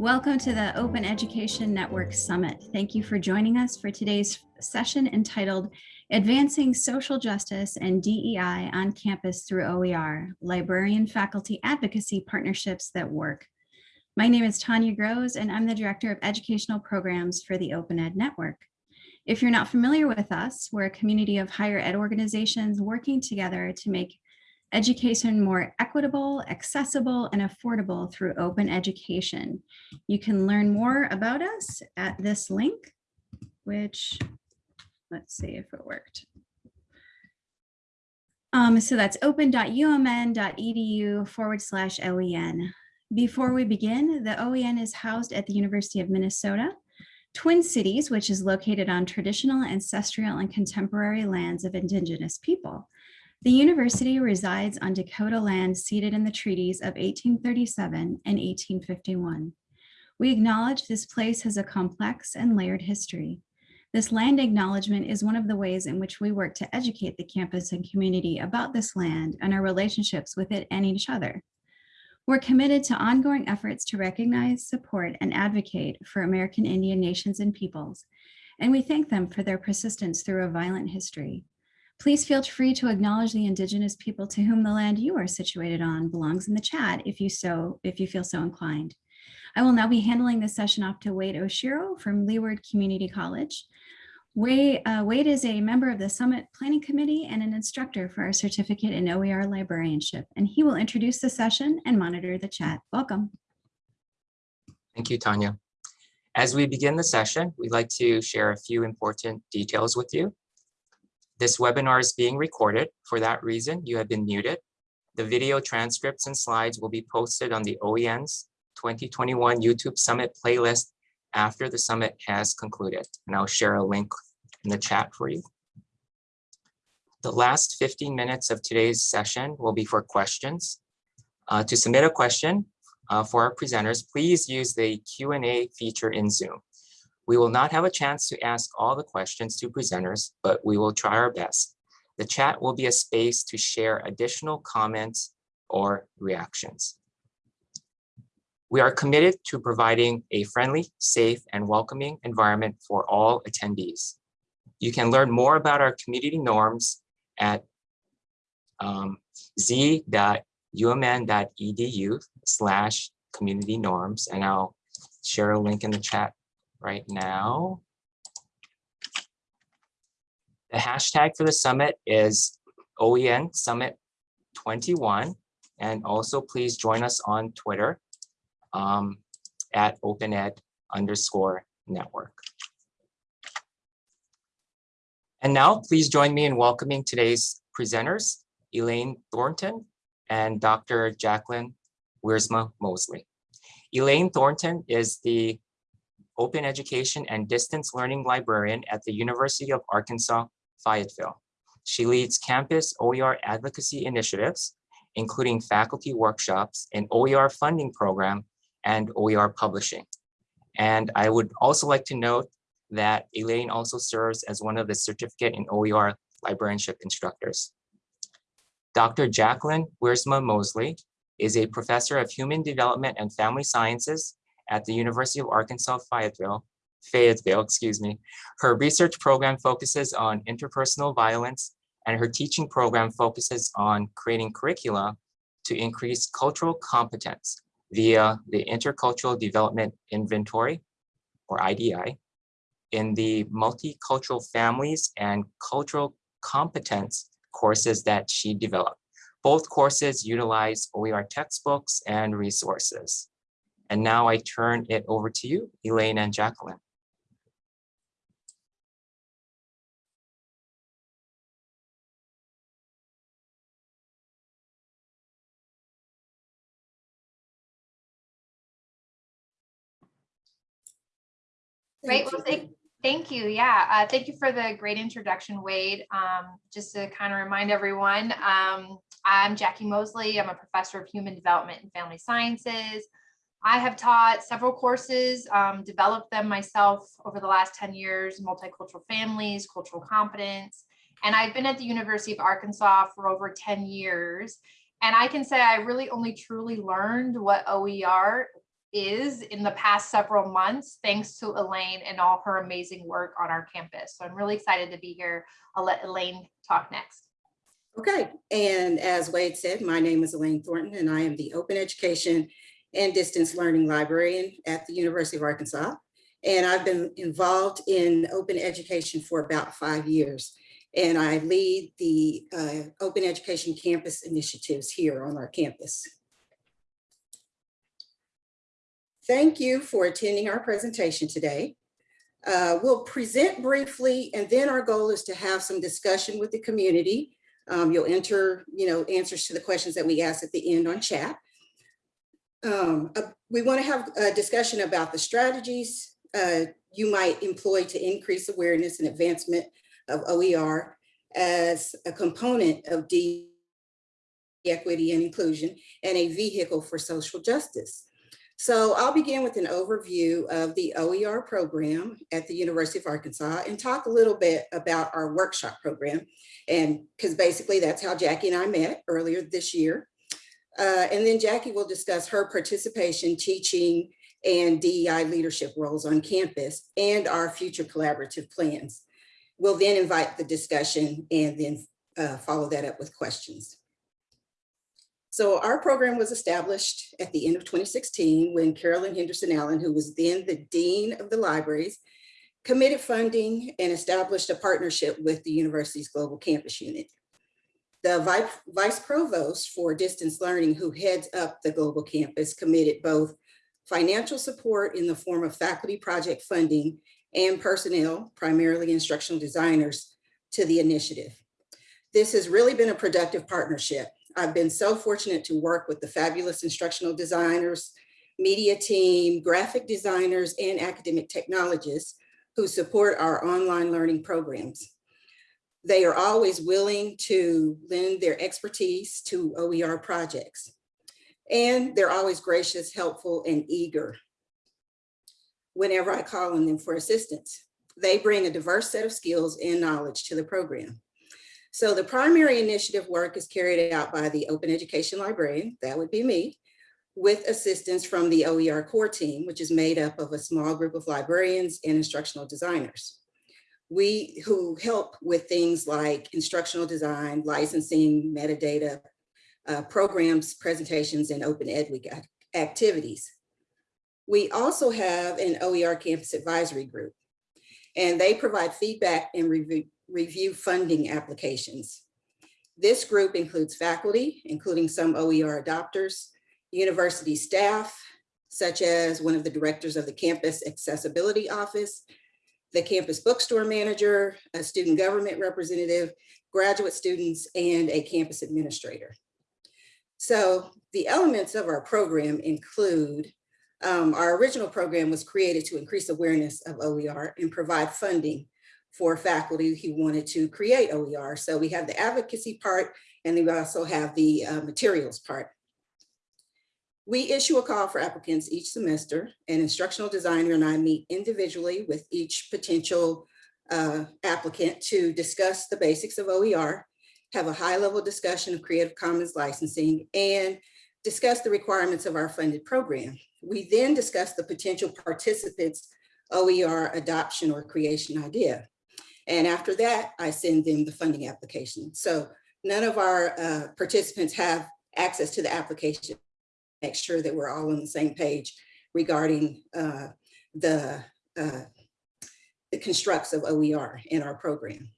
Welcome to the Open Education Network Summit. Thank you for joining us for today's session entitled Advancing Social Justice and DEI on Campus through OER, Librarian Faculty Advocacy Partnerships that Work. My name is Tanya Grosz and I'm the Director of Educational Programs for the Open Ed Network. If you're not familiar with us, we're a community of higher ed organizations working together to make education more equitable, accessible, and affordable through open education. You can learn more about us at this link, which, let's see if it worked. Um, so that's open.umn.edu forward slash OEN. Before we begin, the OEN is housed at the University of Minnesota, Twin Cities, which is located on traditional, ancestral, and contemporary lands of Indigenous people. The university resides on Dakota land ceded in the treaties of 1837 and 1851. We acknowledge this place has a complex and layered history. This land acknowledgement is one of the ways in which we work to educate the campus and community about this land and our relationships with it and each other. We're committed to ongoing efforts to recognize, support, and advocate for American Indian nations and peoples, and we thank them for their persistence through a violent history. Please feel free to acknowledge the indigenous people to whom the land you are situated on belongs in the chat if you so if you feel so inclined. I will now be handling this session off to Wayde Oshiro from Leeward Community College. Wayde, uh, Wayde is a member of the Summit Planning Committee and an instructor for our certificate in OER librarianship, and he will introduce the session and monitor the chat. Welcome. Thank you, Tanya. As we begin the session, we'd like to share a few important details with you. This webinar is being recorded. For that reason, you have been muted. The video transcripts and slides will be posted on the OEN's 2021 YouTube Summit playlist after the summit has concluded. And I'll share a link in the chat for you. The last 15 minutes of today's session will be for questions. Uh, to submit a question uh, for our presenters, please use the Q&A feature in Zoom. We will not have a chance to ask all the questions to presenters, but we will try our best. The chat will be a space to share additional comments or reactions. We are committed to providing a friendly, safe, and welcoming environment for all attendees. You can learn more about our community norms at um, z.umn.edu slash community norms, and I'll share a link in the chat right now. The hashtag for the summit is OEN Summit 21. And also please join us on Twitter um, at OpenEd underscore network. And now please join me in welcoming today's presenters, Elaine Thornton and Dr. Jacqueline Wiersma Mosley. Elaine Thornton is the open education and distance learning librarian at the University of Arkansas, Fayetteville. She leads campus OER advocacy initiatives, including faculty workshops, an OER funding program, and OER publishing. And I would also like to note that Elaine also serves as one of the certificate in OER librarianship instructors. Dr. Jacqueline Wiersma Mosley is a professor of human development and family sciences at the University of Arkansas Fayetteville, Fayetteville, excuse me. Her research program focuses on interpersonal violence and her teaching program focuses on creating curricula to increase cultural competence via the Intercultural Development Inventory, or IDI, in the multicultural families and cultural competence courses that she developed. Both courses utilize OER textbooks and resources. And now I turn it over to you, Elaine and Jacqueline. Great. Well, thank, thank you. Yeah, uh, thank you for the great introduction, Wayde. Um, just to kind of remind everyone, um, I'm Jackie Mosley. I'm a professor of human development and family sciences. I have taught several courses, um, developed them myself over the last 10 years, multicultural families, cultural competence, and I've been at the University of Arkansas for over 10 years. And I can say I really only truly learned what OER is in the past several months, thanks to Elaine and all her amazing work on our campus. So I'm really excited to be here. I'll let Elaine talk next. Okay, and as Wayde said, my name is Elaine Thornton and I am the Open Education and Distance Learning Librarian at the University of Arkansas. And I've been involved in open education for about five years. And I lead the uh, Open Education Campus initiatives here on our campus. Thank you for attending our presentation today. Uh, We'll present briefly and then our goal is to have some discussion with the community um, you'll enter, you know, answers to the questions that we ask at the end on chat. Um, uh, we want to have a discussion about the strategies uh, you might employ to increase awareness and advancement of OER as a component of D equity and inclusion and a vehicle for social justice. So I'll begin with an overview of the OER program at the University of Arkansas and talk a little bit about our workshop program. And because basically that's how Jackie and I met earlier this year. Uh, and then Jackie will discuss her participation, teaching, and DEI leadership roles on campus and our future collaborative plans. We'll then invite the discussion and then uh, follow that up with questions. So our program was established at the end of 2016 when Carolyn Henderson Allen, who was then the Dean of the Libraries, committed funding and established a partnership with the university's Global Campus Unit. The Vice Provost for Distance Learning, who heads up the Global Campus, committed both financial support in the form of faculty project funding and personnel, primarily instructional designers, to the initiative. This has really been a productive partnership. I've been so fortunate to work with the fabulous instructional designers, media team, graphic designers, and academic technologists who support our online learning programs. They are always willing to lend their expertise to OER projects. And they're always gracious, helpful, and eager whenever I call on them for assistance. They bring a diverse set of skills and knowledge to the program. So the primary initiative work is carried out by the Open Education Librarian, that would be me, with assistance from the OER core team, which is made up of a small group of librarians and instructional designers. We who help with things like instructional design, licensing, metadata, uh, programs, presentations, and Open Ed Week activities. We also have an OER campus advisory group, and they provide feedback and review, review funding applications. This group includes faculty, including some OER adopters, university staff, such as one of the directors of the campus accessibility office, the campus bookstore manager, a student government representative, graduate students, and a campus administrator. So the elements of our program include, um, our original program was created to increase awareness of OER and provide funding for faculty who wanted to create OER. So we have the advocacy part, and we also have the uh, materials part. We issue a call for applicants each semester. An instructional designer and I meet individually with each potential uh, applicant to discuss the basics of OER, have a high level discussion of Creative Commons licensing, and discuss the requirements of our funded program. We then discuss the potential participants' OER adoption or creation idea. And after that, I send them the funding application. So none of our uh, participants have access to the application. Make sure that we're all on the same page regarding uh, the, uh, the constructs of OER in our program.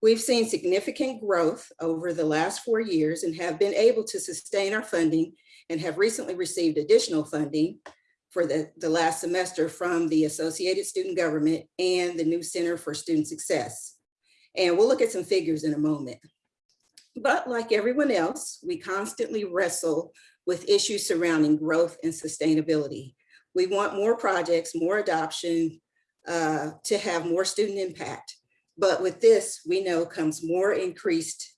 We've seen significant growth over the last four years and have been able to sustain our funding and have recently received additional funding for the, the last semester from the Associated Student Government and the new Center for Student Success. And we'll look at some figures in a moment. But like everyone else, we constantly wrestle with issues surrounding growth and sustainability. We want more projects, more adoption, uh, to have more student impact. But with this, we know comes more increased,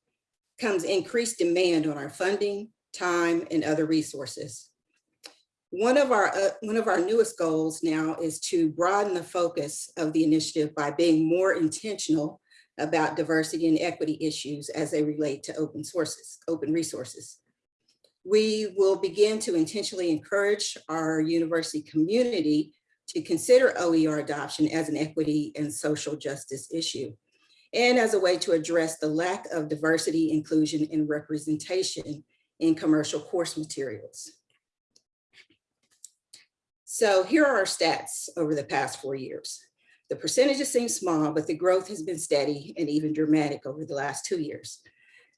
comes increased demand on our funding, time, and other resources. One of our uh, one of our newest goals now is to broaden the focus of the initiative by being more intentional about diversity and equity issues as they relate to open sources, open resources. We will begin to intentionally encourage our university community to consider OER adoption as an equity and social justice issue and as a way to address the lack of diversity, inclusion, and representation in commercial course materials. So here are our stats over the past four years. The percentages seem small, but the growth has been steady and even dramatic over the last two years.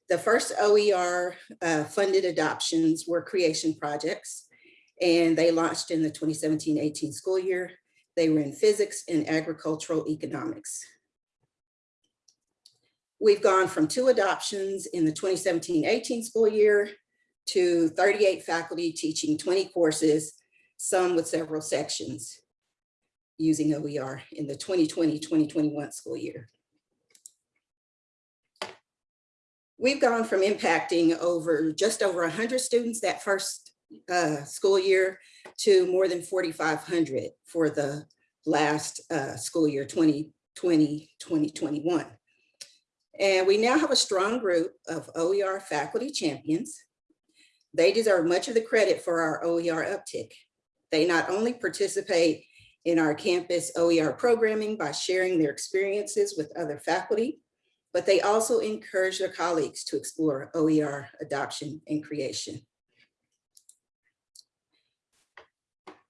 The first OER uh, funded adoptions were creation projects, and they launched in the 2017-18 school year. They were in physics and agricultural economics. We've gone from two adoptions in the 2017-18 school year to 38 faculty teaching 20 courses, some with several sections using OER in the 2020-2021 school year. We've gone from impacting over just over 100 students that first uh, school year to more than 4,500 for the last uh, school year 2020-2021. And we now have a strong group of OER faculty champions. They deserve much of the credit for our OER uptick. They not only participate in our campus OER programming by sharing their experiences with other faculty, but they also encourage their colleagues to explore OER adoption and creation.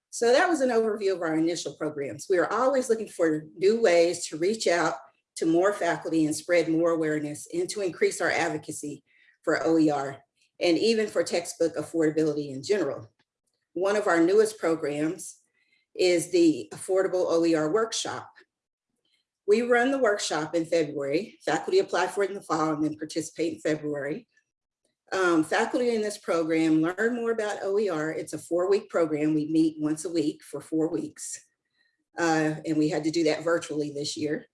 So that was an overview of our initial programs. We are always looking for new ways to reach out to more faculty and spread more awareness and to increase our advocacy for OER and even for textbook affordability in general. One of our newest programs is the Affordable OER Workshop. We run the workshop in February. Faculty apply for it in the fall and then participate in February. Um, faculty in this program learn more about OER. It's a four-week program. We meet once a week for four weeks. Uh, and we had to do that virtually this year.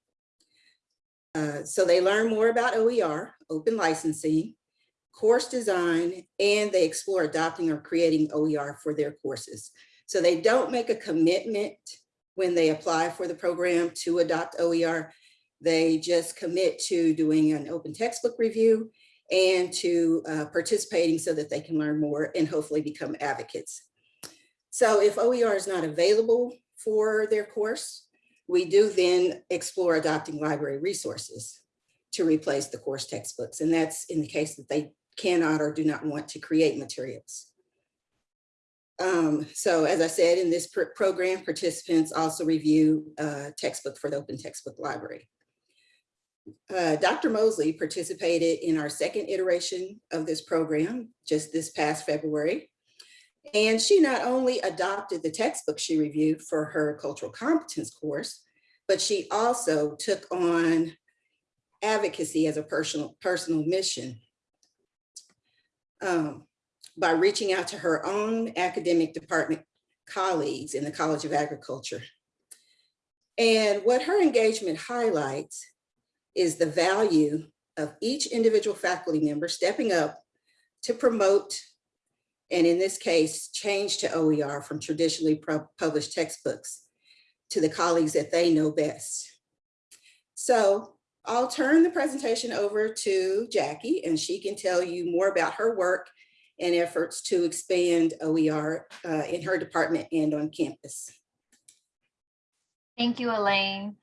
Uh, so they learn more about OER, open licensing, course design, and they explore adopting or creating OER for their courses. So they don't make a commitment when they apply for the program to adopt OER. They just commit to doing an open textbook review and to uh, participating so that they can learn more and hopefully become advocates. So if OER is not available for their course, we do then explore adopting library resources to replace the course textbooks. And that's in the case that they cannot or do not want to create materials. Um, so as I said, in this pr program, participants also review uh, textbook for the Open Textbook Library. Uh, Dr. Mosley participated in our second iteration of this program just this past February. And she not only adopted the textbook she reviewed for her cultural competence course, but she also took on advocacy as a personal, personal mission um, by reaching out to her own academic department colleagues in the College of Agriculture. And what her engagement highlights is the value of each individual faculty member stepping up to promote, and in this case, change to OER from traditionally published textbooks to the colleagues that they know best. So I'll turn the presentation over to Jackie and she can tell you more about her work and efforts to expand OER uh, in her department and on campus. Thank you, Elaine.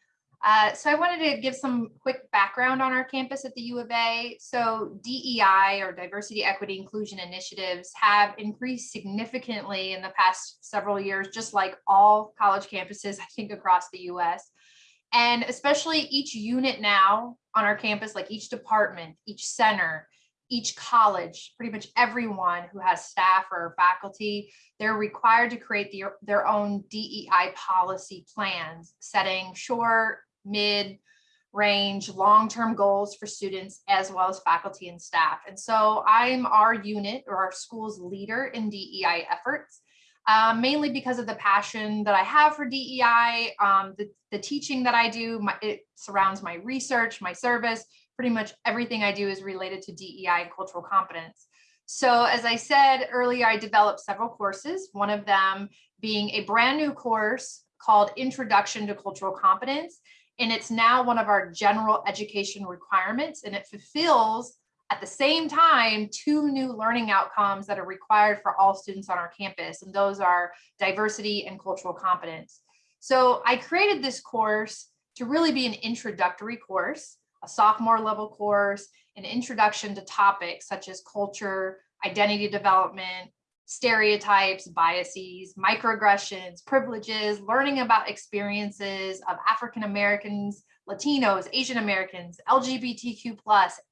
Uh, so I wanted to give some quick background on our campus at the U of A. So DEI or diversity, equity, inclusion initiatives have increased significantly in the past several years, just like all college campuses, I think across the US. And especially each unit now on our campus, like each department, each center, each college, pretty much everyone who has staff or faculty, they're required to create the, their own DEI policy plans, setting short, mid, range, long-term goals for students as well as faculty and staff. And so I'm our unit or our school's leader in DEI efforts, um, mainly because of the passion that I have for DEI, um, the, the teaching that I do, my, it surrounds my research, my service, pretty much everything I do is related to DEI and cultural competence. So as I said earlier, I developed several courses, one of them being a brand new course called Introduction to Cultural Competence. And it's now one of our general education requirements and it fulfills at the same time, two new learning outcomes that are required for all students on our campus, and those are diversity and cultural competence. So I created this course to really be an introductory course, a sophomore level course, an introduction to topics such as culture, identity development, stereotypes, biases, microaggressions, privileges, learning about experiences of African Americans, Latinos, Asian Americans, LGBTQ+,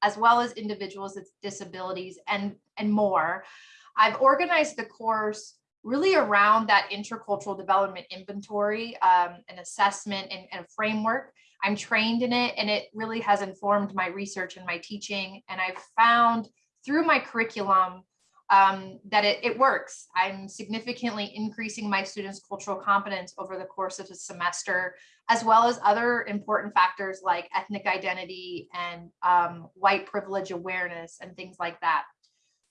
as well as individuals with disabilities and, and more. I've organized the course really around that intercultural development inventory, um, an assessment and, and a framework. I'm trained in it and it really has informed my research and my teaching. And I've found through my curriculum um, that it, it works. I'm significantly increasing my students' cultural competence over the course of a semester, as well as other important factors like ethnic identity and um, white privilege awareness and things like that.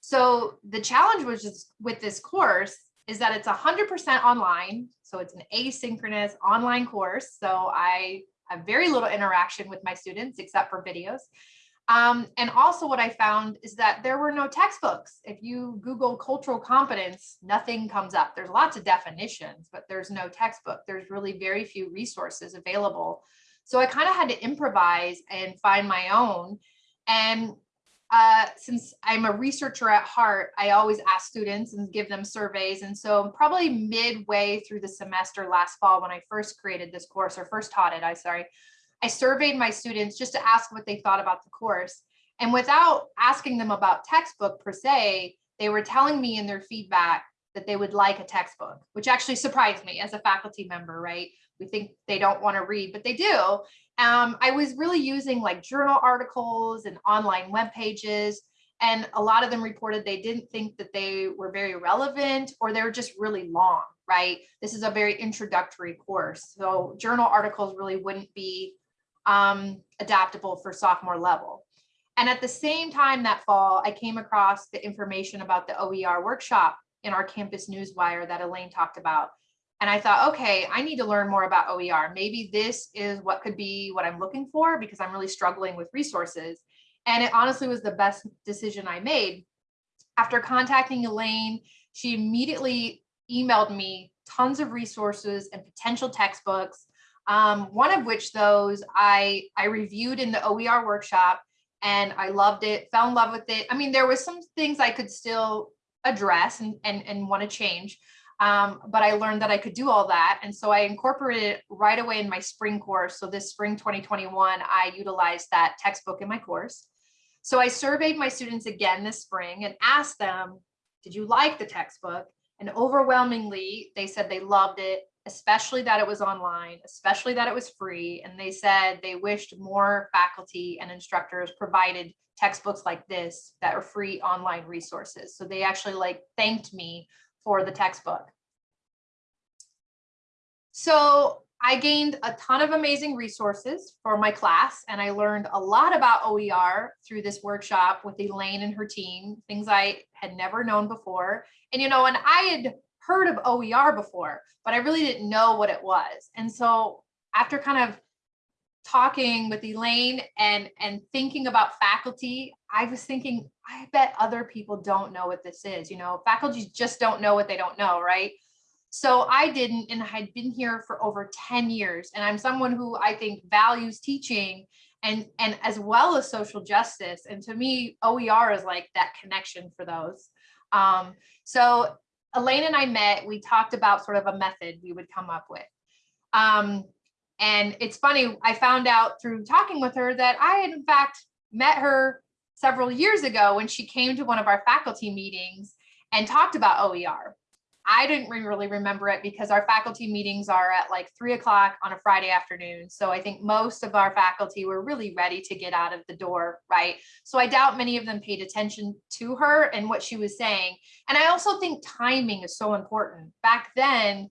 So the challenge was with this course is that it's 100% online. So it's an asynchronous online course. So I have very little interaction with my students except for videos. Um, and also what I found is that there were no textbooks. If you Google cultural competence, nothing comes up. There's lots of definitions, but there's no textbook. There's really very few resources available. So I kind of had to improvise and find my own. And uh, since I'm a researcher at heart, I always ask students and give them surveys. And so probably midway through the semester last fall, when I first created this course or first taught it, I sorry, I surveyed my students just to ask what they thought about the course. And without asking them about textbook per se, they were telling me in their feedback that they would like a textbook, which actually surprised me as a faculty member, right? We think they don't want to read, but they do. Um, I was really using like journal articles and online web pages, and a lot of them reported they didn't think that they were very relevant or they were just really long, right? This is a very introductory course. So journal articles really wouldn't be um, adaptable for sophomore level. And at the same time that fall, I came across the information about the OER workshop in our campus newswire that Elaine talked about. And I thought, okay, I need to learn more about OER. Maybe this is what could be what I'm looking for because I'm really struggling with resources. And it honestly was the best decision I made. After contacting Elaine, she immediately emailed me tons of resources and potential textbooks um, one of which those I, I reviewed in the OER workshop and I loved it, fell in love with it. I mean, there was some things I could still address and, and, and want to change, um, but I learned that I could do all that. And so I incorporated it right away in my spring course. So this spring 2021, I utilized that textbook in my course. So I surveyed my students again this spring and asked them, did you like the textbook? And overwhelmingly, they said they loved it especially that it was online, especially that it was free. And they said they wished more faculty and instructors provided textbooks like this that are free online resources. So they actually like thanked me for the textbook. So I gained a ton of amazing resources for my class and I learned a lot about OER through this workshop with Elaine and her team, things I had never known before. And you know, and I had heard of OER before, but I really didn't know what it was. And so after kind of talking with Elaine and, and thinking about faculty, I was thinking, I bet other people don't know what this is. You know, faculty just don't know what they don't know, right? So I didn't, and I had been here for over 10 years. And I'm someone who I think values teaching and, and as well as social justice. And to me, OER is like that connection for those. Um, so Elaine and I met, we talked about sort of a method we would come up with. Um, and it's funny, I found out through talking with her that I had in fact met her several years ago when she came to one of our faculty meetings and talked about OER. I didn't really remember it because our faculty meetings are at like three o'clock on a Friday afternoon. So I think most of our faculty were really ready to get out of the door, right? So I doubt many of them paid attention to her and what she was saying. And I also think timing is so important. Back then,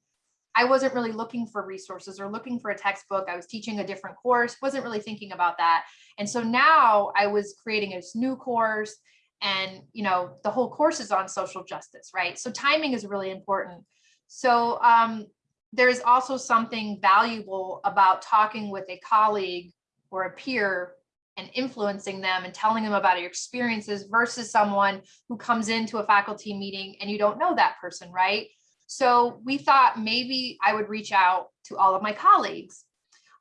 I wasn't really looking for resources or looking for a textbook. I was teaching a different course, wasn't really thinking about that. And so now I was creating this new course and you know the whole course is on social justice right so timing is really important so um, there's also something valuable about talking with a colleague or a peer and influencing them and telling them about your experiences versus someone who comes into a faculty meeting and you don't know that person, right? So we thought maybe I would reach out to all of my colleagues.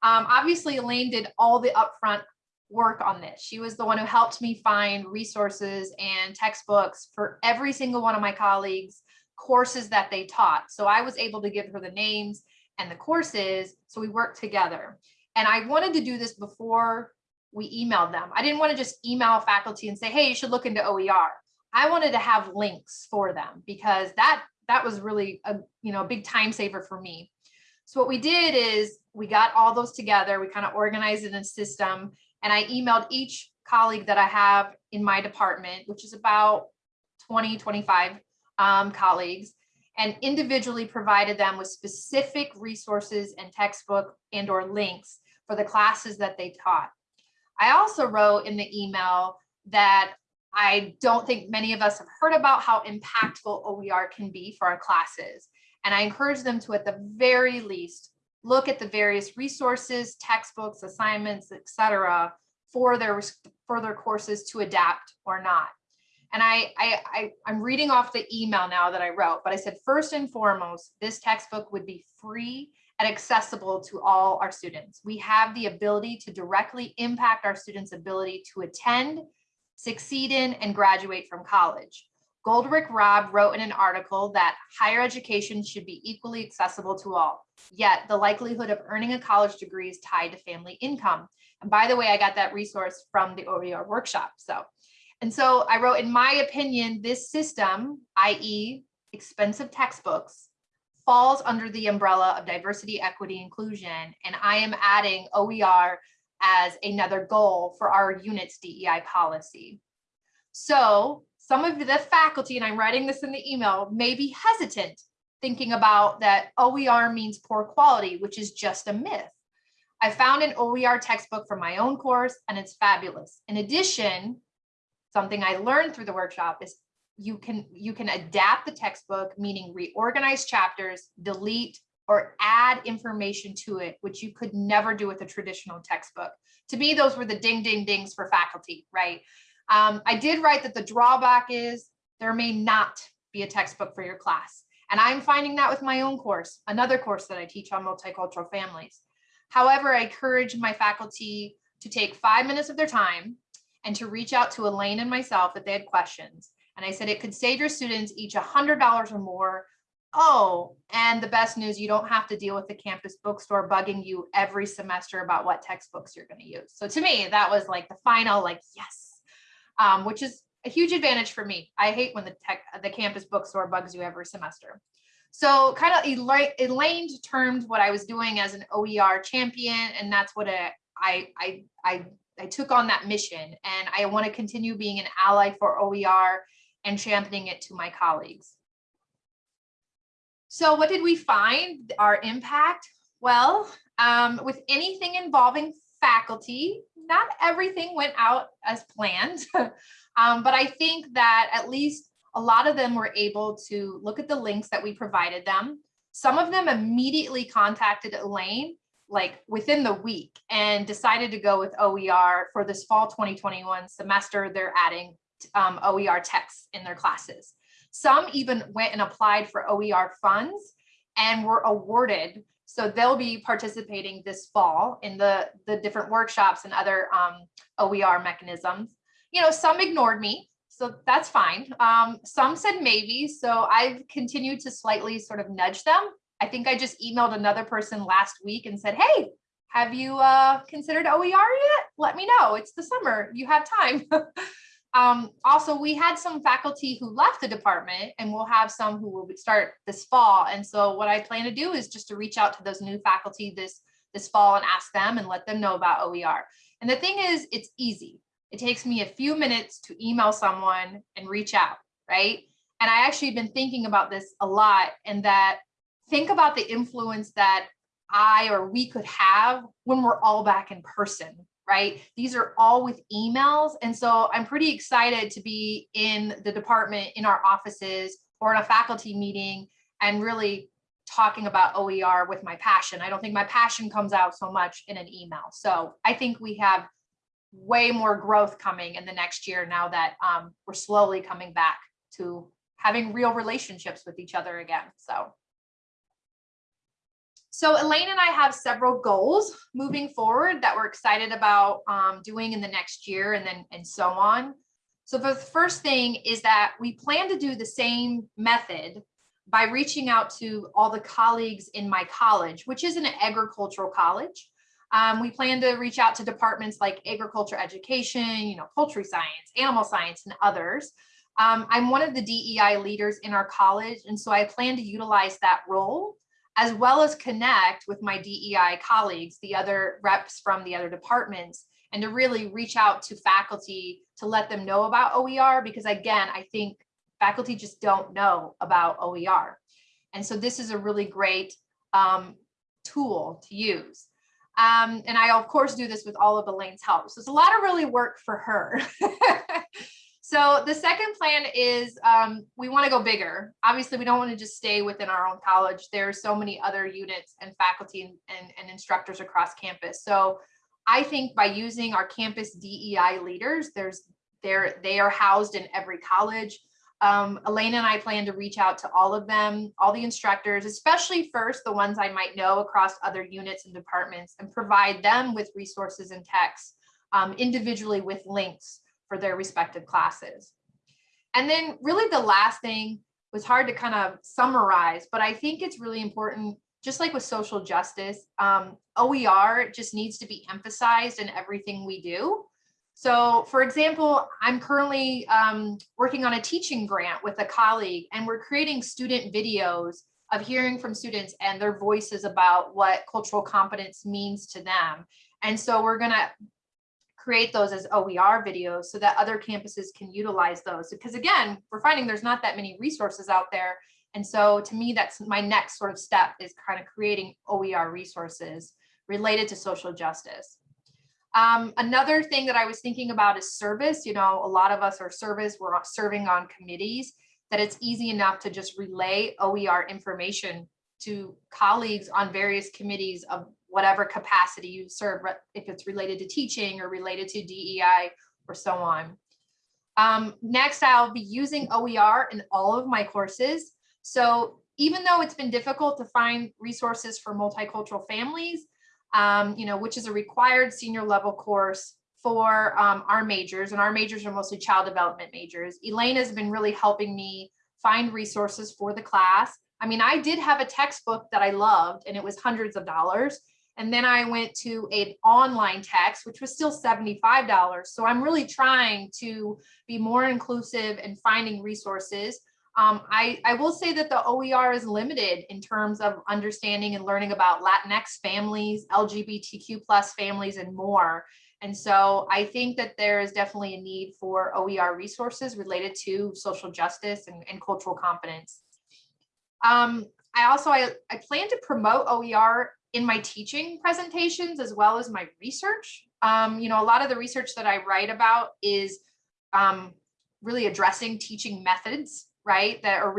Um, obviously, Elaine did all the upfront work on this. She was the one who helped me find resources and textbooks for every single one of my colleagues, courses that they taught. So I was able to give her the names and the courses. So we worked together. And I wanted to do this before we emailed them. I didn't want to just email faculty and say, hey, you should look into OER. I wanted to have links for them because that that was really a you know a big time saver for me. So what we did is we got all those together. We kind of organized it in a system and I emailed each colleague that I have in my department, which is about 20, 25 um, colleagues, and individually provided them with specific resources and textbook and or links for the classes that they taught. I also wrote in the email that I don't think many of us have heard about how impactful OER can be for our classes. And I encourage them to, at the very least, look at the various resources, textbooks, assignments, etc., for their for their courses to adapt or not. And I, I, I, I'm reading off the email now that I wrote, but I said, first and foremost, this textbook would be free and accessible to all our students. We have the ability to directly impact our students' ability to attend, succeed in, and graduate from college. Goldrick-Rab wrote in an article that higher education should be equally accessible to all, yet the likelihood of earning a college degree is tied to family income. And by the way, I got that resource from the OER workshop. So, and so I wrote, in my opinion, this system, i.e. expensive textbooks, falls under the umbrella of diversity, equity, inclusion, and I am adding OER as another goal for our unit's DEI policy. So some of the faculty, and I'm writing this in the email, may be hesitant thinking about that OER means poor quality, which is just a myth. I found an OER textbook for my own course and it's fabulous. In addition, something I learned through the workshop is you can you can adapt the textbook, meaning reorganize chapters, delete or add information to it, which you could never do with a traditional textbook. To me, those were the ding, ding, dings for faculty, right? Um, I did write that the drawback is there may not be a textbook for your class. And I'm finding that with my own course, another course that I teach on multicultural families. However, I encourage my faculty to take five minutes of their time and to reach out to Elaine and myself if they had questions. And I said it could save your students each $100 or more. Oh, and the best news, you don't have to deal with the campus bookstore bugging you every semester about what textbooks you're going to use. So to me, that was like the final, like, yes, um, which is a huge advantage for me. I hate when the tech, the campus bookstore bugs you every semester. So kind of Elaine termed what I was doing as an OER champion, and that's what I, I, I, I took on that mission. And I want to continue being an ally for OER and championing it to my colleagues. So what did we find? Our impact? Well, um, with anything involving faculty, not everything went out as planned, um, but I think that at least a lot of them were able to look at the links that we provided them. Some of them immediately contacted Elaine like within the week and decided to go with OER for this fall 2021 semester. They're adding um, OER texts in their classes. Some even went and applied for OER funds and were awarded so they'll be participating this fall in the, the different workshops and other um, OER mechanisms. You know, some ignored me, so that's fine. Um, some said maybe, so I've continued to slightly sort of nudge them. I think I just emailed another person last week and said, hey, have you uh, considered OER yet? Let me know. It's the summer. You have time. Um, also, we had some faculty who left the department and we'll have some who will start this fall. And so what I plan to do is just to reach out to those new faculty this, this fall and ask them and let them know about OER. And the thing is, it's easy. It takes me a few minutes to email someone and reach out, right? And I actually been thinking about this a lot and that think about the influence that I or we could have when we're all back in person, right? These are all with emails. And so I'm pretty excited to be in the department, in our offices, or in a faculty meeting and really talking about OER with my passion. I don't think my passion comes out so much in an email. So I think we have way more growth coming in the next year now that um, we're slowly coming back to having real relationships with each other again. So. So Elaine and I have several goals moving forward that we're excited about um, doing in the next year and then and so on. So the first thing is that we plan to do the same method by reaching out to all the colleagues in my college, which is an agricultural college. Um, we plan to reach out to departments like agriculture education, you know, poultry science, animal science, and others. Um, I'm one of the DEI leaders in our college, and so I plan to utilize that role as well as connect with my DEI colleagues, the other reps from the other departments, and to really reach out to faculty to let them know about OER, because again, I think faculty just don't know about OER. And so this is a really great um, tool to use. Um, and I, of course, do this with all of Elaine's help. So it's a lot of really work for her. so the second plan is um, we want to go bigger. Obviously, we don't want to just stay within our own college. There are so many other units and faculty and, and, and instructors across campus. So I think by using our campus DEI leaders, there's they're, they are housed in every college. Um, Elaine and I plan to reach out to all of them, all the instructors, especially first the ones I might know across other units and departments and provide them with resources and texts um, individually with links for their respective classes. And then really the last thing was hard to kind of summarize, but I think it's really important, just like with social justice, um, OER just needs to be emphasized in everything we do. So for example, I'm currently um, working on a teaching grant with a colleague and we're creating student videos of hearing from students and their voices about what cultural competence means to them. And so we're gonna create those as OER videos so that other campuses can utilize those. Because again, we're finding there's not that many resources out there. And so to me, that's my next sort of step is kind of creating OER resources related to social justice. Um, another thing that I was thinking about is service. You know, a lot of us are service, we're serving on committees, that it's easy enough to just relay OER information to colleagues on various committees of whatever capacity you serve, if it's related to teaching or related to DEI or so on. Um, next, I'll be using OER in all of my courses. So even though it's been difficult to find resources for multicultural families, um, you know, which is a required senior level course for um, our majors, and our majors are mostly child development majors. Elaine has been really helping me find resources for the class. I mean, I did have a textbook that I loved, and it was hundreds of dollars. And then I went to an online text, which was still $75. So I'm really trying to be more inclusive and finding resources. Um, I, I will say that the OER is limited in terms of understanding and learning about Latinx families, LGBTQ plus families, and more. And so I think that there is definitely a need for OER resources related to social justice and, and cultural competence. Um, I also, I, I plan to promote OER in my teaching presentations as well as my research. Um, you know, a lot of the research that I write about is um, really addressing teaching methods right, that are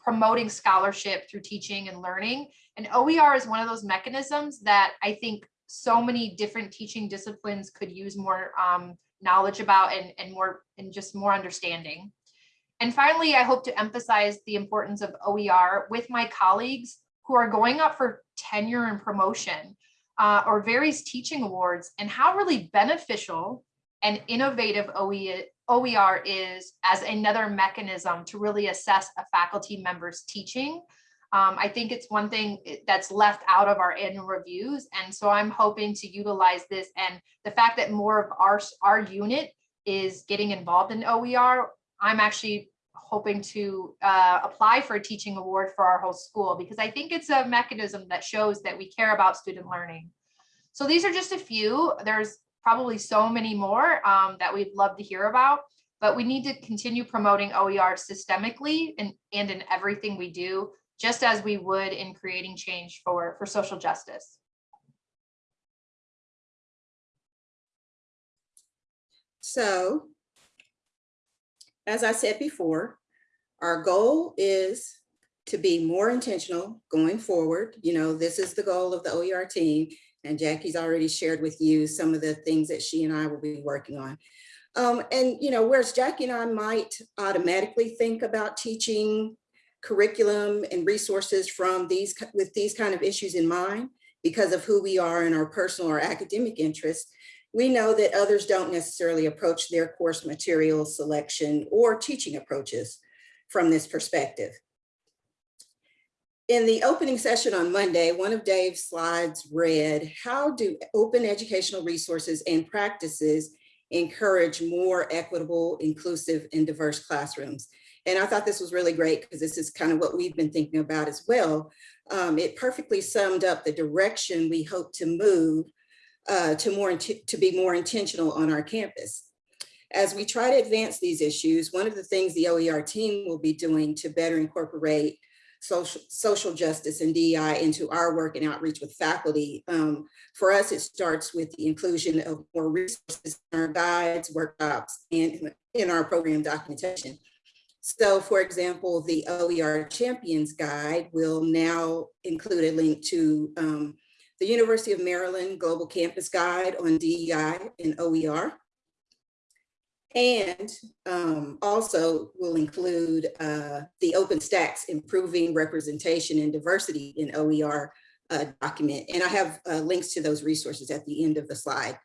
promoting scholarship through teaching and learning. And OER is one of those mechanisms that I think so many different teaching disciplines could use more um, knowledge about and, and more and just more understanding. And finally, I hope to emphasize the importance of OER with my colleagues who are going up for tenure and promotion uh, or various teaching awards and how really beneficial and innovative OE, OER is as another mechanism to really assess a faculty member's teaching. Um, I think it's one thing that's left out of our annual reviews. And so I'm hoping to utilize this and the fact that more of our, our unit is getting involved in OER, I'm actually hoping to uh, apply for a teaching award for our whole school because I think it's a mechanism that shows that we care about student learning. So these are just a few. There's probably so many more um, that we'd love to hear about, but we need to continue promoting OER systemically and, and in everything we do, just as we would in creating change for, for social justice. So, as I said before, our goal is to be more intentional going forward. You know, this is the goal of the OER team And Jackie's already shared with you some of the things that she and I will be working on. Um, and, you know, whereas Jackie and I might automatically think about teaching curriculum and resources from these, with these kind of issues in mind, because of who we are and our personal or academic interests, we know that others don't necessarily approach their course material selection or teaching approaches from this perspective. In the opening session on Monday, one of Dave's slides read, how do open educational resources and practices encourage more equitable, inclusive, and diverse classrooms? And I thought this was really great because this is kind of what we've been thinking about as well. Um, it perfectly summed up the direction we hope to move uh, to more to be more intentional on our campus. As we try to advance these issues, one of the things the OER team will be doing to better incorporate social, social justice and DEI into our work and outreach with faculty. Um, for us, it starts with the inclusion of more resources in our guides, workshops, and in our program documentation. So for example, the OER Champions Guide will now include a link to um, the University of Maryland Global Campus Guide on DEI and OER. And um, also will include uh, the OpenStax Improving Representation and Diversity in OER uh, document. And I have uh, links to those resources at the end of the slide,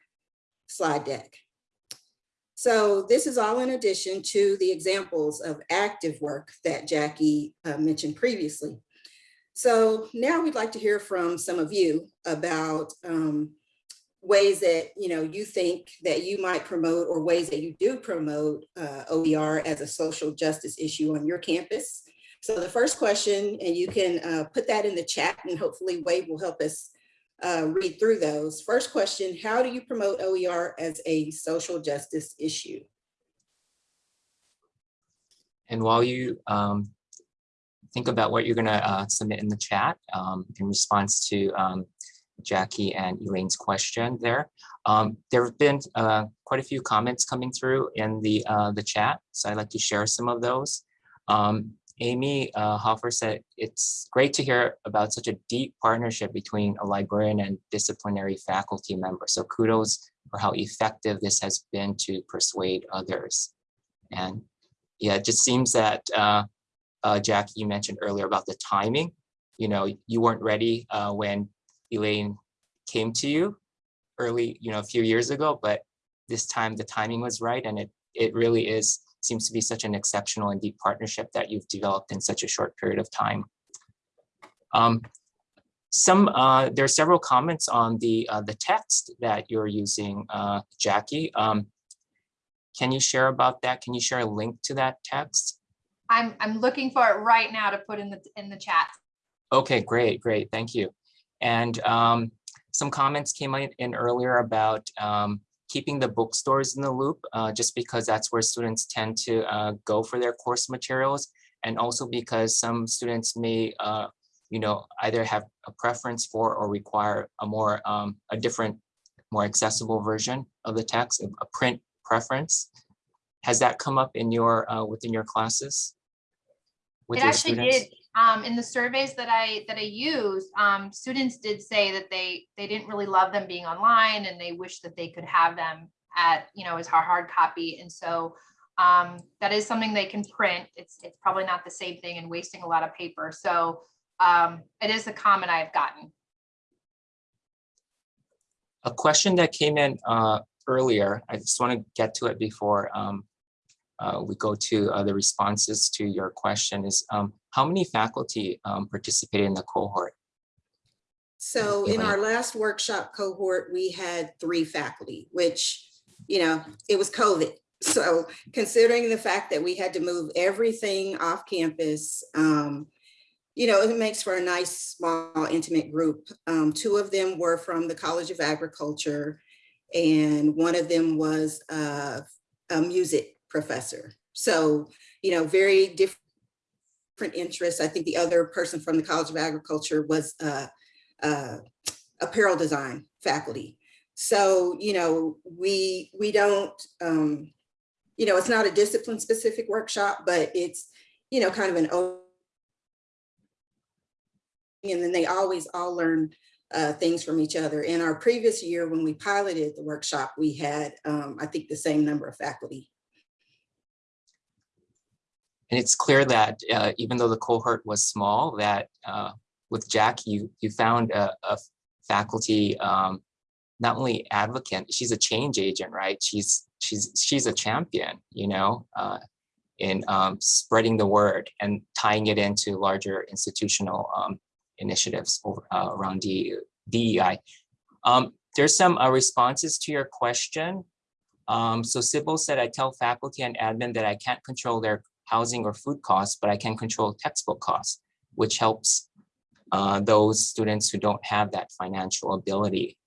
slide deck. So this is all in addition to the examples of active work that Jackie uh, mentioned previously. So now we'd like to hear from some of you about um, ways that you know you think that you might promote or ways that you do promote uh, OER as a social justice issue on your campus. So the first question, and you can uh, put that in the chat and hopefully Wayde will help us uh, read through those. First question, how do you promote OER as a social justice issue? And while you um, think about what you're going to uh, submit in the chat um, in response to um, Jackie and Elaine's question there, um, there have been uh, quite a few comments coming through in the uh, the chat, so I'd like to share some of those. Um, Amy uh, Hoffer said, it's great to hear about such a deep partnership between a librarian and disciplinary faculty member. So kudos for how effective this has been to persuade others. And yeah, it just seems that uh, Jackie, you mentioned earlier about the timing. You know, you weren't ready uh, when Elaine came to you early, you know, a few years ago, but this time the timing was right. And it, it really is, seems to be such an exceptional and deep partnership that you've developed in such a short period of time. Um, some, uh, there are several comments on the, uh, the text that you're using, uh, Jackie. Um, can you share about that? Can you share a link to that text? I'm, I'm looking for it right now to put in the, in the chat. Okay, great, great, thank you. And um, some comments came in, earlier about um, keeping the bookstores in the loop, uh, just because that's where students tend to uh, go for their course materials. And also because some students may, uh, you know, either have a preference for or require a more, um, a different, more accessible version of the text, a, a print preference. Has that come up in your, uh, within your classes? It actually students? did, um, in the surveys that I, that I used, um, students did say that they, they didn't really love them being online and they wish that they could have them at, you know, as hard, hard copy. And so, um, that is something they can print. It's, it's probably not the same thing and wasting a lot of paper. So, um, it is a comment I've gotten. A question that came in uh, earlier, I just want to get to it before um, uh, we go to uh, the responses to your question is um, how many faculty um, participated in the cohort? So in our last workshop cohort, we had three faculty, which, you know, it was COVID. So considering the fact that we had to move everything off campus, um, you know, it makes for a nice, small, intimate group. Um, two of them were from the College of Agriculture, and one of them was uh, a music professor. So, you know, very different interests. I think the other person from the College of Agriculture was uh, uh, apparel design faculty. So, you know, we we don't, um, you know, it's not a discipline specific workshop, but it's, you know, kind of an open and then they always all learn uh, things from each other. In our previous year, when we piloted the workshop, we had, um, I think, the same number of faculty. And it's clear that uh, even though the cohort was small, that uh, with Jack, you you found a, a faculty um, not only advocate, she's a change agent, right? She's she's she's a champion, you know, uh, in um, spreading the word and tying it into larger institutional um, initiatives over, uh, around D, DEI. Um, there's some uh, responses to your question. Um, so Sybil said, I tell faculty and admin that I can't control their housing or food costs, but I can control textbook costs, which helps uh, those students who don't have that financial ability.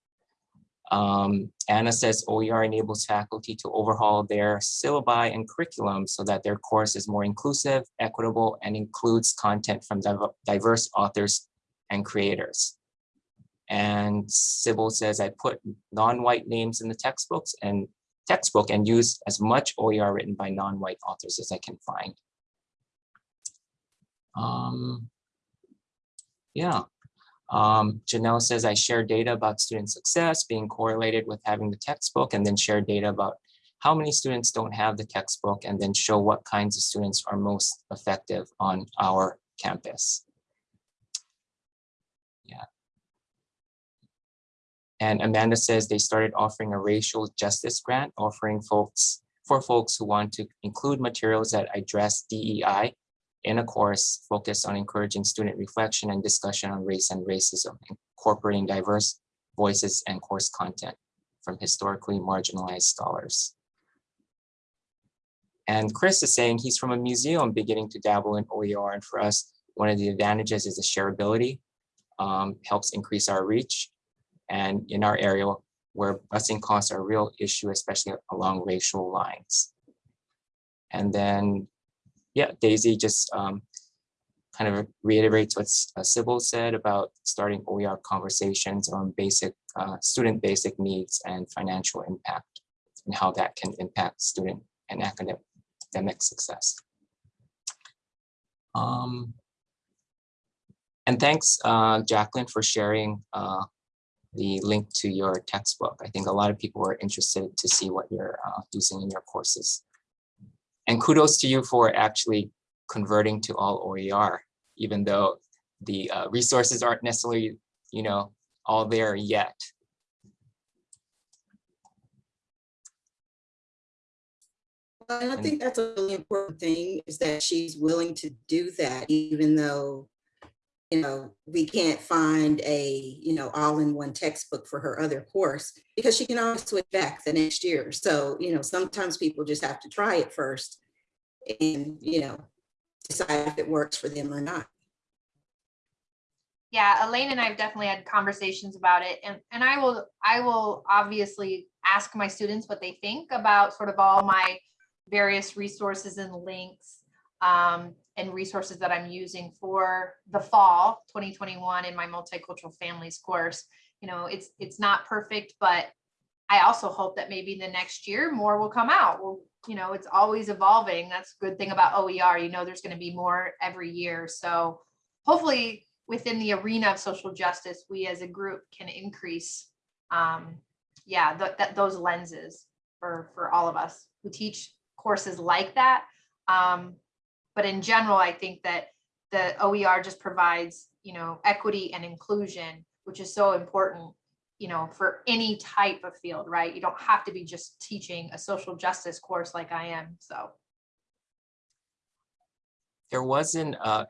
Um, Anna says OER enables faculty to overhaul their syllabi and curriculum so that their course is more inclusive, equitable, and includes content from div- diverse authors and creators. And Sybil says, I put non-white names in the textbooks and textbook and use as much OER written by non-white authors as I can find. Um, yeah, um, Janelle says I share data about student success being correlated with having the textbook and then share data about how many students don't have the textbook and then show what kinds of students are most effective on our campus. Yeah. And Amanda says they started offering a racial justice grant, offering folks for folks who want to include materials that address DEI in a course focused on encouraging student reflection and discussion on race and racism, incorporating diverse voices and course content from historically marginalized scholars. And Chris is saying he's from a museum beginning to dabble in OER. And for us, one of the advantages is the shareability, um, helps increase our reach. And in our area where busing costs are a real issue, especially along racial lines. And then yeah, Daisy just um, kind of reiterates what uh, Sybil said about starting OER conversations on basic uh, student basic needs and financial impact and how that can impact student and academic, success. Um, and thanks, uh, Jacqueline, for sharing uh, the link to your textbook. I think a lot of people are interested to see what you're uh, using in your courses. And kudos to you for actually converting to all OER, even though the uh, resources aren't necessarily, you know, all there yet. And I think that's a really important thing is that she's willing to do that, even though, you know, we can't find a, you know, all-in-one textbook for her other course because she can always switch back the next year. So, you know, sometimes people just have to try it first and, you know, decide if it works for them or not. Yeah, Elaine and I have definitely had conversations about it and, and I will, I will obviously ask my students what they think about sort of all my various resources and links um, and resources that I'm using for the fall 2021 in my multicultural families course. You know, it's, it's not perfect, but I also hope that maybe the next year more will come out. Well, you know, it's always evolving. That's a good thing about OER. You know, there's going to be more every year. So hopefully within the arena of social justice, we as a group can increase, um, yeah, th- that those lenses for for all of us who teach courses like that. Um, but in general, I think that the OER just provides, you know, equity and inclusion, which is so important, you know, for any type of field, right? You don't have to be just teaching a social justice course like I am. So There was an uh,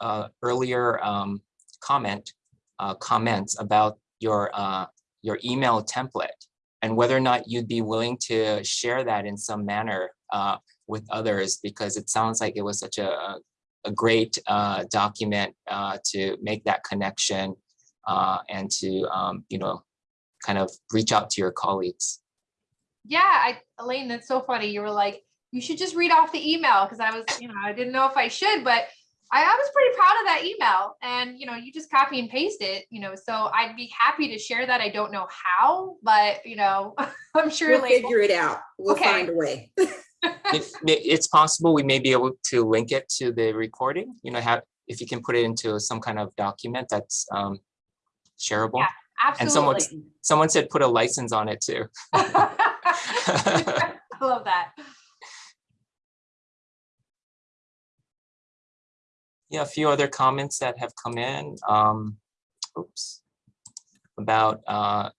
uh, earlier um, comment, uh, comments about your uh, your email template and whether or not you'd be willing to share that in some manner uh, with others because it sounds like it was such a, a great uh, document uh, to make that connection uh, and to um, you know kind of reach out to your colleagues. yeah, I, Elaine, that's so funny. You were like, you should just read off the email because I was, you know, I didn't know if I should, but I, I was pretty proud of that email. And you know, you just copy and paste it, you know. So I'd be happy to share that. I don't know how, but you know, I'm sure. We'll Elaine- figure it out. We'll Okay. find a way. it, it's possible we may be able to link it to the recording, you know, have, if you can put it into some kind of document that's, um, shareable? And Absolutely. And someone, someone said put a license on it too. I love that. Yeah, a few other comments that have come in. Um, oops. About uh,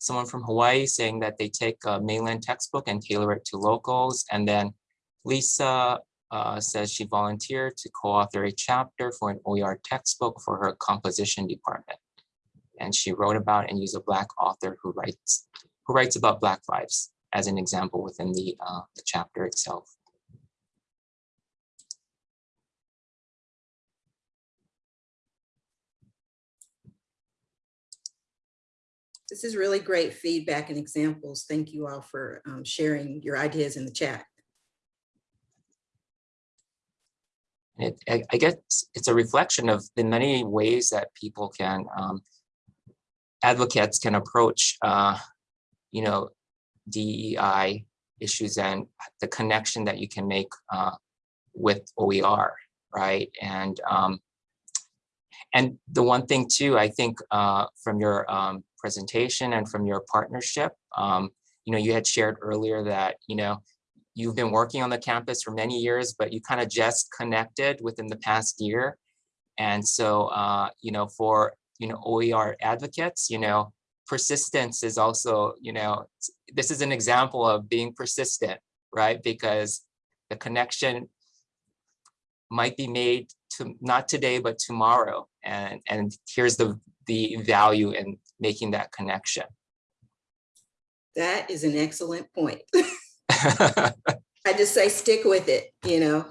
someone from Hawaii saying that they take a mainland textbook and tailor it to locals. And then Lisa uh, says she volunteered to co-author a chapter for an OER textbook for her composition department. And she wrote about and used a Black author who writes who writes about Black lives as an example within the, uh, the chapter itself. This is really great feedback and examples. Thank you all for um, sharing your ideas in the chat. It, I, I guess it's a reflection of the many ways that people can, um, advocates can approach, uh, you know, DEI issues and the connection that you can make uh, with OER, right? And um, and the one thing too, I think uh, from your um, presentation and from your partnership, um, you know, you had shared earlier that, you know, you've been working on the campus for many years, but you kind of just connected within the past year. And so, uh, you know, for, you know, OER advocates, you know, persistence is also, you know, this is an example of being persistent, right? Because the connection might be made to not today, but tomorrow. And, and here's the, the value in making that connection. That is an excellent point. I just say stick with it, you know.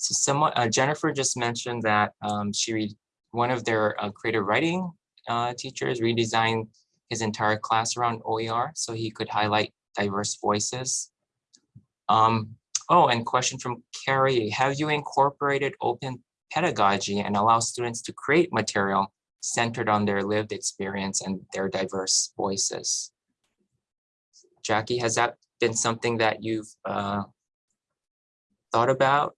So someone, uh, Jennifer just mentioned that um, she read one of their uh, creative writing uh, teachers redesigned his entire class around OER so he could highlight diverse voices. Um, oh, and question from Carrie, have you incorporated open pedagogy and allow students to create material centered on their lived experience and their diverse voices? Jackie, has that been something that you've uh, thought about?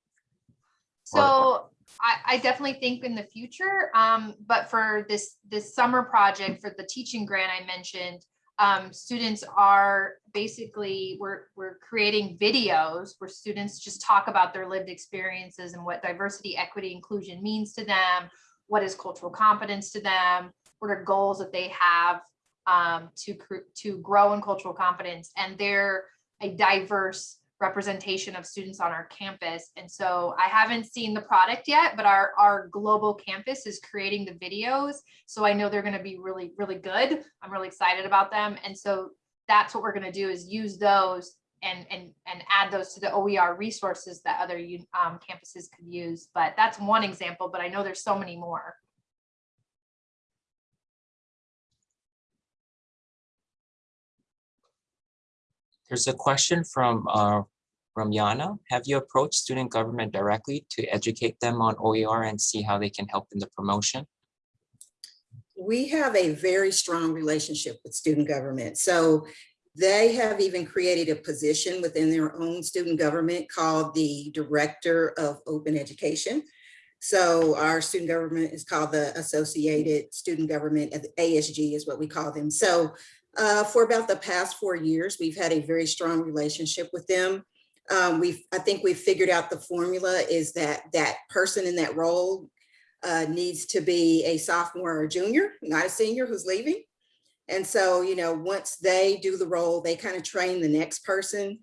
So I, I definitely think in the future, um, but for this, this summer project for the teaching grant I mentioned, um, students are basically, we're, we're creating videos where students just talk about their lived experiences and what diversity, equity, inclusion means to them, what is cultural competence to them, what are goals that they have um, to, to grow in cultural competence, and they're a diverse representation of students on our campus. And so I haven't seen the product yet, but our, our global campus is creating the videos. So I know they're going to be really, really good. I'm really excited about them. And so that's what we're going to do is use those and, and, and add those to the OER resources that other um, campuses could use. But that's one example, but I know there's so many more. There's a question from uh, from Yana. Have you approached student government directly to educate them on OER and see how they can help in the promotion? We have a very strong relationship with student government. So they have even created a position within their own student government called the Director of Open Education. So our student government is called the Associated Student Government, ASG is what we call them. So uh, for about the past four years, we've had a very strong relationship with them. Um, we've, I think we've figured out the formula is that that person in that role uh, needs to be a sophomore or junior, not a senior who's leaving. And so, you know, once they do the role, they kind of train the next person.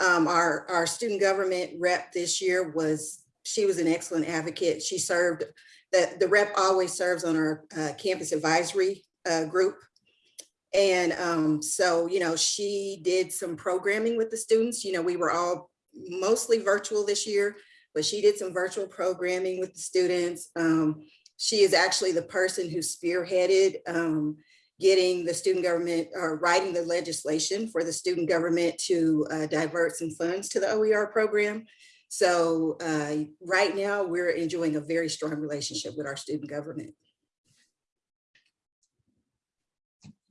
Um, our, our student government rep this year was, she was an excellent advocate. She served, the, the rep always serves on our uh, campus advisory uh, group. And um, so, you know, she did some programming with the students. You know, we were all mostly virtual this year, but she did some virtual programming with the students. Um, she is actually the person who spearheaded um, getting the student government or writing the legislation for the student government to uh, divert some funds to the OER program. So uh, right now we're enjoying a very strong relationship with our student government.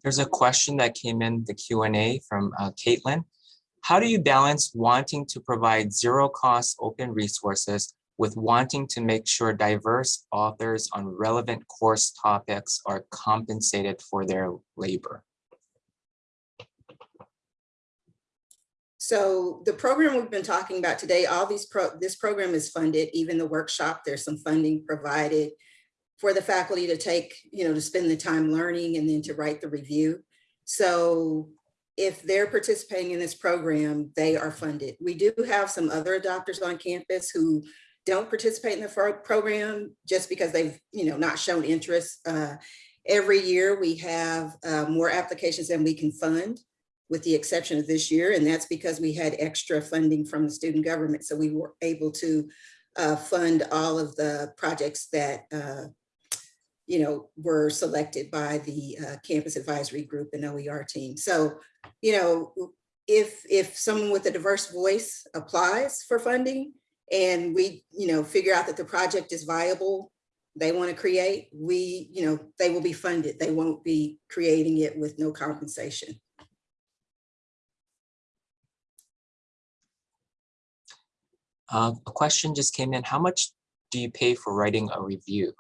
There's a question that came in the Q and A from uh, Caitlin. How do you balance wanting to provide zero cost open resources with wanting to make sure diverse authors on relevant course topics are compensated for their labor? So the program we've been talking about today, all these, pro this program is funded, even the workshop, there's some funding provided for the faculty to take, you know, to spend the time learning and then to write the review. So if they're participating in this program, they are funded. We do have some other adopters on campus who don't participate in the program just because they've, you know, not shown interest. Uh, Every year we have uh, more applications than we can fund with the exception of this year. And that's because we had extra funding from the student government. So we were able to uh, fund all of the projects that, uh, you know, were selected by the uh, campus advisory group and OER team. So, you know, if, if someone with a diverse voice applies for funding and we, you know, figure out that the project is viable, they want to create, we, you know, they will be funded. They won't be creating it with no compensation. Uh, a question just came in. How much do you pay for writing a review?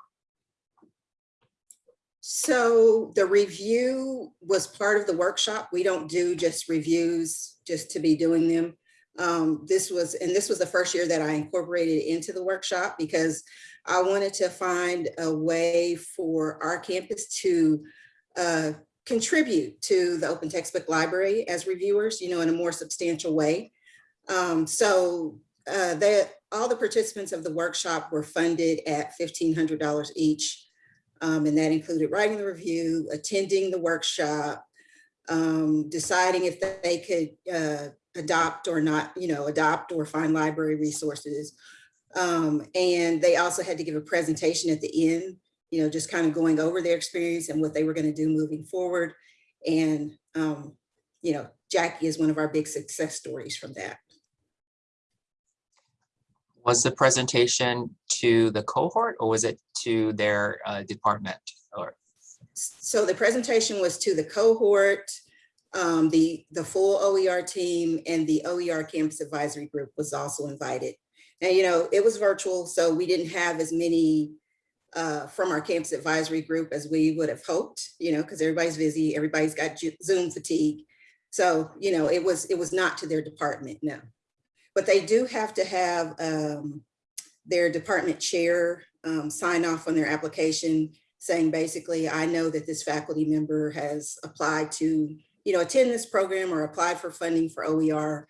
So the review was part of the workshop. We don't do just reviews just to be doing them. Um, this was, and this was the first year that I incorporated into the workshop because I wanted to find a way for our campus to uh, contribute to the open textbook library as reviewers, you know, in a more substantial way. Um, so uh, that all the participants of the workshop were funded at $1,500 each. Um, and that included writing the review, attending the workshop, um, deciding if they could uh, adopt or not, you know, adopt or find library resources. Um, and they also had to give a presentation at the end, you know, just kind of going over their experience and what they were going to do moving forward. And, um, you know, Jackie is one of our big success stories from that. Was the presentation to the cohort or was it to their uh, department or? So the presentation was to the cohort, um, the, the full OER team and the OER campus advisory group was also invited. Now, you know, it was virtual, so we didn't have as many uh, from our campus advisory group as we would have hoped, you know, because everybody's busy, everybody's got Zoom fatigue. So, you know, it was, it was not to their department, no. But they do have to have um, their department chair um, sign off on their application saying basically, I know that this faculty member has applied to, you know, attend this program or applied for funding for OER.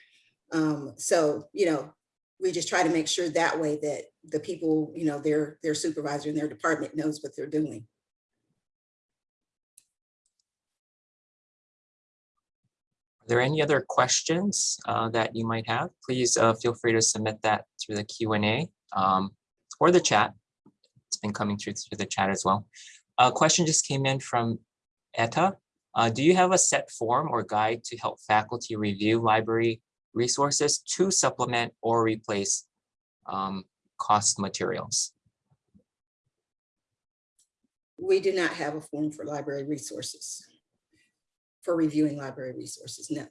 Um, so, you know, we just try to make sure that way that the people, you know, their, their supervisor in their department knows what they're doing. Are there any other questions uh, that you might have? Please uh, feel free to submit that through the Q and A um, or the chat. It's been coming through through the chat as well. A question just came in from Etta. Uh, do you have a set form or guide to help faculty review library resources to supplement or replace um, cost materials? We do not have a form for library resources, for reviewing library resources, no.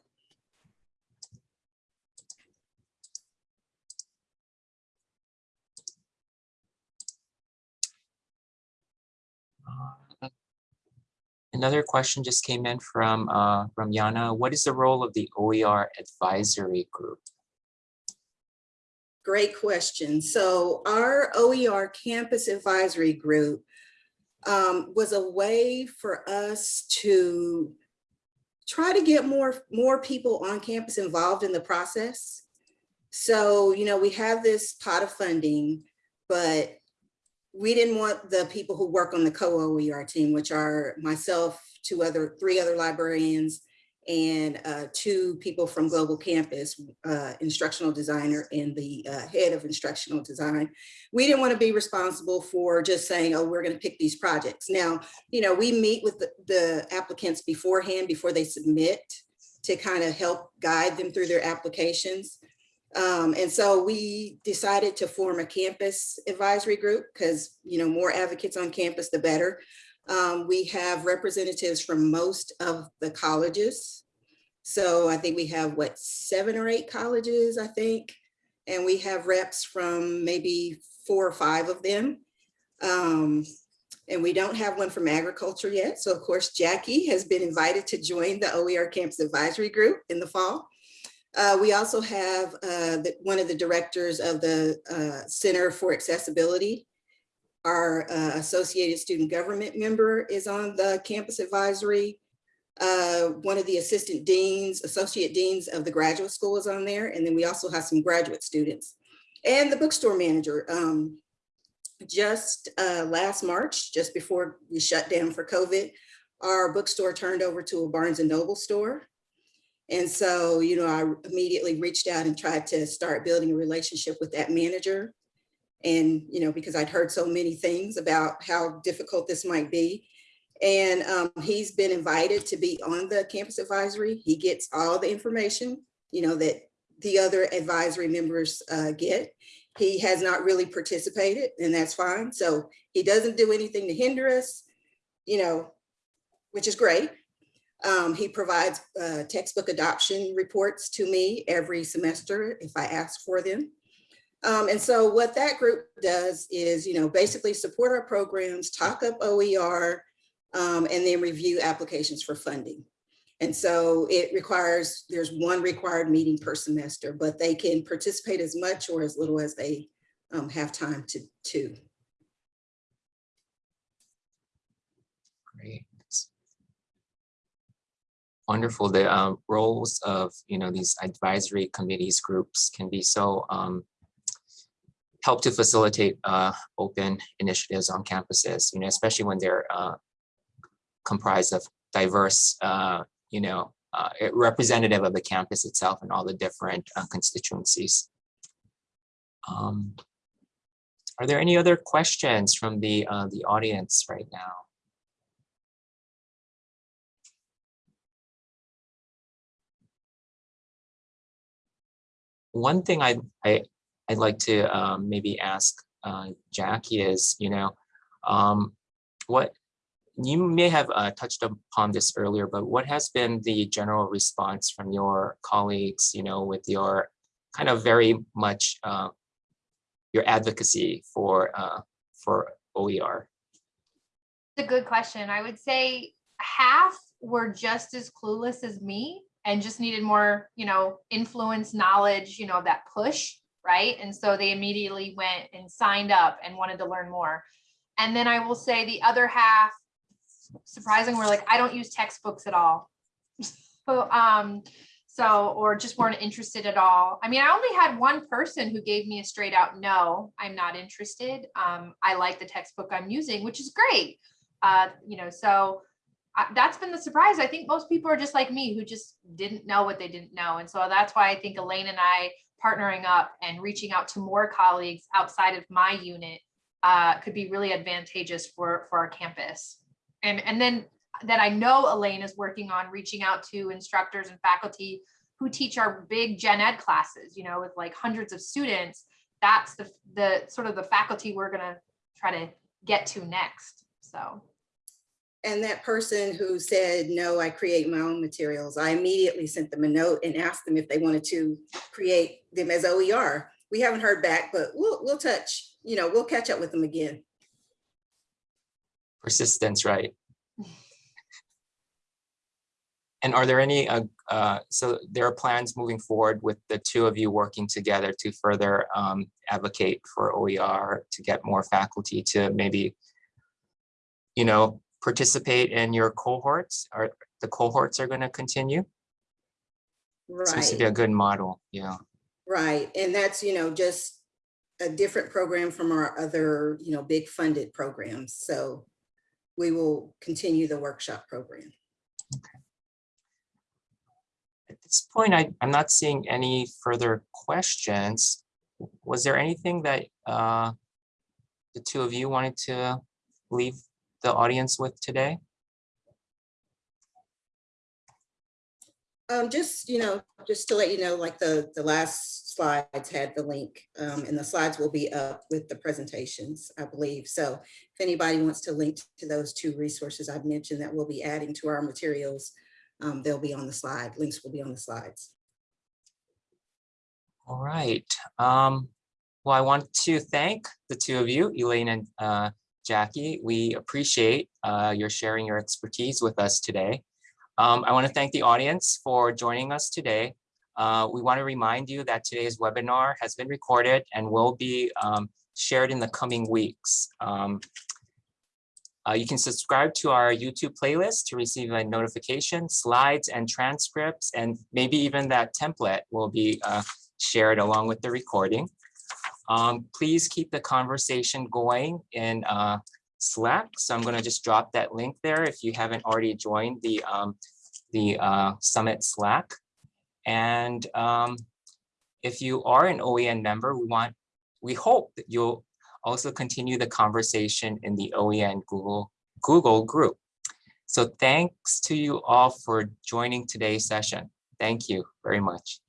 Another question just came in from uh, from Yana. What is the role of the OER advisory group? Great question. So our OER campus advisory group um, was a way for us to try to get more, more people on campus involved in the process. So, you know, we have this pot of funding, but we didn't want the people who work on the co-OER team, which are myself, two other, three other librarians, and uh, two people from Global Campus, uh, instructional designer and the uh, head of instructional design. We didn't want to be responsible for just saying, oh, we're going to pick these projects. Now, you know, we meet with the, the applicants beforehand, before they submit, to kind of help guide them through their applications. Um, and so we decided to form a campus advisory group because, you know, more advocates on campus, the better. Um, we have representatives from most of the colleges. So I think we have what, seven or eight colleges, I think. And we have reps from maybe four or five of them. Um, and we don't have one from agriculture yet. So of course, Jackie has been invited to join the OER Campus Advisory Group in the fall. Uh, we also have uh, the, one of the directors of the uh, Center for Accessibility. Our uh, Associated Student Government member is on the Campus Advisory. Uh, one of the assistant deans, associate deans of the graduate school is on there. And then we also have some graduate students. And the bookstore manager. Um, just uh, last March, just before we shut down for COVID, our bookstore turned over to a Barnes and Noble store. And so, you know, I immediately reached out and tried to start building a relationship with that manager. And, you know, because I'd heard so many things about how difficult this might be. And um, he's been invited to be on the campus advisory. He gets all the information, you know, that the other advisory members uh, get. He has not really participated and that's fine. So he doesn't do anything to hinder us, you know, which is great. Um, he provides uh, textbook adoption reports to me every semester if I ask for them. Um, and so what that group does is, you know, basically support our programs, talk up OER, um, and then review applications for funding. And so it requires, there's one required meeting per semester, but they can participate as much or as little as they um, have time to, to. Great. Wonderful. The um, roles of, you know, these advisory committees groups can be so um, help to facilitate uh, open initiatives on campuses, you know, especially when they're uh, comprised of diverse, uh, you know, uh, representative of the campus itself and all the different uh, constituencies. Um, are there any other questions from the uh, the audience right now? One thing I, I, I'd like to um, maybe ask uh, Jackie is, you know, um, what you may have uh, touched upon this earlier, but what has been the general response from your colleagues, you know, with your kind of very much uh, your advocacy for uh, for OER? It's a good question. I would say half were just as clueless as me and just needed more, you know, influence, knowledge, you know, that push, right? And so they immediately went and signed up and wanted to learn more. And then I will say the other half, surprising, were like, I don't use textbooks at all. so, um, so, or just weren't interested at all. I mean, I only had one person who gave me a straight out no, I'm not interested. Um, I like the textbook I'm using, which is great. Uh, you know, so I, that's been the surprise. I think most people are just like me who just didn't know what they didn't know. And so that's why I think Elaine and I partnering up and reaching out to more colleagues outside of my unit uh, could be really advantageous for, for our campus. And, and then that I know Elaine is working on reaching out to instructors and faculty who teach our big gen ed classes, you know, with like hundreds of students. That's the, the sort of the faculty we're gonna try to get to next, so. And that person who said, no, I create my own materials, I immediately sent them a note and asked them if they wanted to create them as OER. We haven't heard back, but we'll, we'll touch, you know, we'll catch up with them again. Persistence, right? And are there any, uh, uh, so there are plans moving forward with the two of you working together to further um, advocate for OER to get more faculty to maybe, you know, participate in your cohorts? Are the cohorts are going to continue? Right. Seems to be a good model, yeah. right. And that's, you know, just a different program from our other, you know, big funded programs. So we will continue the workshop program. Okay. At this point, I, I'm not seeing any further questions. Was there anything that uh, the two of you wanted to leave the audience with today? Um, just, you know, just to let you know, like the, the last slides had the link, um, and the slides will be up with the presentations, I believe. So if anybody wants to link to those two resources I've mentioned that we'll be adding to our materials, um, they'll be on the slide. Links will be on the slides. All right. Um, well, I want to thank the two of you, Elaine and uh, Jackie. We appreciate uh, your sharing your expertise with us today. Um, I want to thank the audience for joining us today. Uh, we want to remind you that today's webinar has been recorded and will be um, shared in the coming weeks. Um, uh, you can subscribe to our YouTube playlist to receive a notification, slides and transcripts, and maybe even that template will be uh, shared along with the recording. Um, please keep the conversation going in uh, Slack. So I'm going to just drop that link there if you haven't already joined the, um, the uh, Summit Slack. And um, if you are an OEN member, we want, we hope that you'll also continue the conversation in the OEN Google, Google group. So thanks to you all for joining today's session. Thank you very much.